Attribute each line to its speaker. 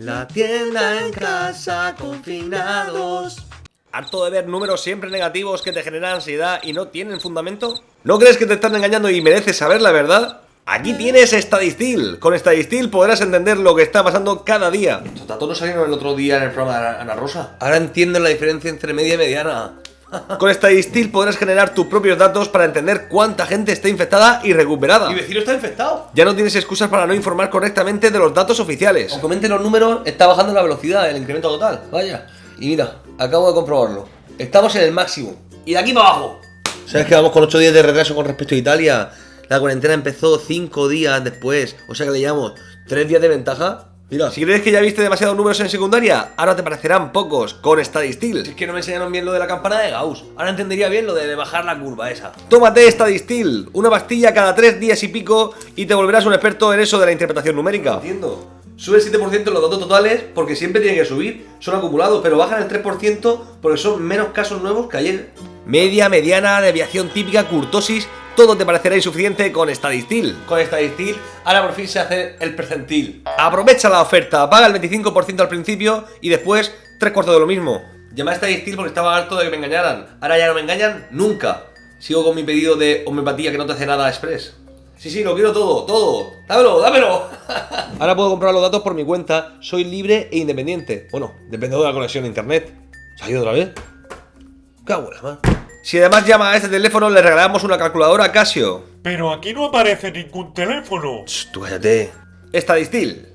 Speaker 1: La tienda en casa, confinados.
Speaker 2: ¿Harto de ver números siempre negativos que te generan ansiedad y no tienen fundamento? ¿No crees que te están engañando y mereces saber la verdad? Aquí tienes Stadistil. Con Stadistil podrás entender lo que está pasando cada día.
Speaker 1: Estos datos no salieron el otro día en el programa de Ana Rosa. Ahora entiendo la diferencia entre media y mediana.
Speaker 2: Con Stadistil podrás generar tus propios datos para entender cuánta gente está infectada y recuperada.
Speaker 1: Mi vecino está infectado.
Speaker 2: Ya no tienes excusas para no informar correctamente de los datos oficiales.
Speaker 1: Aunque comenten los números, está bajando la velocidad, el incremento total. Vaya. Y mira, acabo de comprobarlo. Estamos en el máximo. Y de aquí para abajo. ¿Sabes que vamos con 8 días de retraso con respecto a Italia? La cuarentena empezó 5 días después. O sea que le llevamos 3 días de ventaja. Mira.
Speaker 2: Si crees que ya viste demasiados números en secundaria, ahora te parecerán pocos con Stadistil.
Speaker 1: Si es que no me enseñaron bien lo de la campana de Gauss. Ahora entendería bien lo de bajar la curva esa.
Speaker 2: Tómate Stadistil, una pastilla cada 3 días y pico y te volverás un experto en eso de la interpretación numérica.
Speaker 1: Entiendo. Sube el 7% en los datos totales porque siempre tienen que subir. Son acumulados, pero bajan el 3% porque son menos casos nuevos que ayer.
Speaker 2: Media, mediana, deviación típica, curtosis, todo te parecerá insuficiente con Stadistil.
Speaker 1: Con Stadistil, ahora por fin se hace el percentil.
Speaker 2: Aprovecha la oferta, paga el 25% al principio y después tres cuartos de lo mismo.
Speaker 1: Llamé a Stadistil porque estaba harto de que me engañaran. Ahora ya no me engañan nunca. Sigo con mi pedido de homeopatía que no te hace nada express. Sí, sí, lo quiero todo, todo. Dámelo, dámelo.
Speaker 2: Ahora puedo comprar los datos por mi cuenta, soy libre e independiente. Bueno, depende de la conexión a internet. ¿Se ha ido otra vez?
Speaker 1: Qué abuela, man.
Speaker 2: Si además llama a este teléfono, le regalamos una calculadora Casio.
Speaker 3: Pero aquí no aparece ningún teléfono.
Speaker 1: Shh, tú cállate.
Speaker 2: Stadistil.